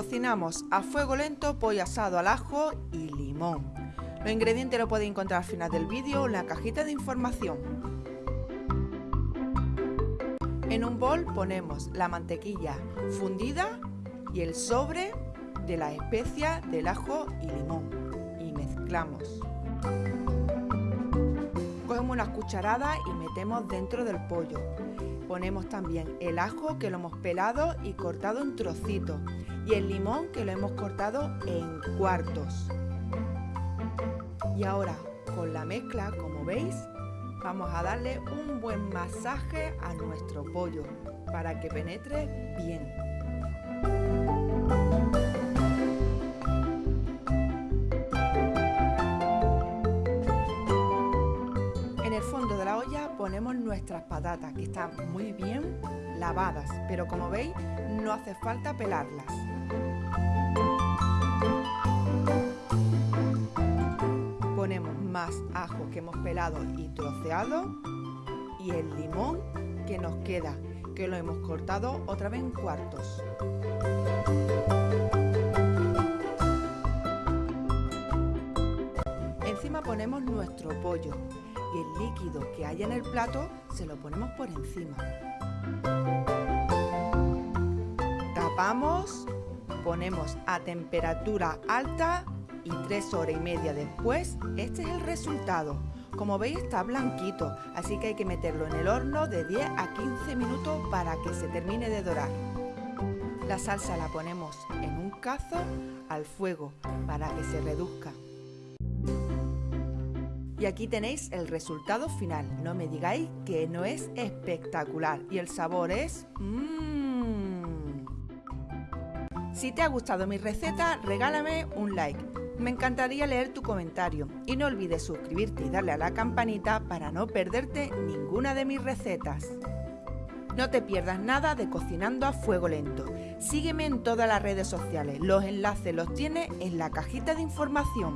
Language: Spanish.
Cocinamos a fuego lento pollo asado al ajo y limón. Los ingredientes los podéis encontrar al final del vídeo en la cajita de información. En un bol ponemos la mantequilla fundida y el sobre de la especia del ajo y limón y mezclamos. Cogemos unas cucharadas y metemos dentro del pollo. Ponemos también el ajo que lo hemos pelado y cortado en trocitos y el limón que lo hemos cortado en cuartos. Y ahora con la mezcla, como veis, vamos a darle un buen masaje a nuestro pollo para que penetre bien. Olla ponemos nuestras patatas que están muy bien lavadas, pero como veis no hace falta pelarlas. Ponemos más ajo que hemos pelado y troceado y el limón que nos queda, que lo hemos cortado otra vez en cuartos. Encima ponemos nuestro pollo y el líquido que haya en el plato se lo ponemos por encima. Tapamos, ponemos a temperatura alta y tres horas y media después, este es el resultado. Como veis está blanquito, así que hay que meterlo en el horno de 10 a 15 minutos para que se termine de dorar. La salsa la ponemos en un cazo al fuego para que se reduzca. Y aquí tenéis el resultado final. No me digáis que no es espectacular y el sabor es... Mmm. Si te ha gustado mi receta, regálame un like. Me encantaría leer tu comentario y no olvides suscribirte y darle a la campanita para no perderte ninguna de mis recetas. No te pierdas nada de Cocinando a Fuego Lento. Sígueme en todas las redes sociales. Los enlaces los tienes en la cajita de información.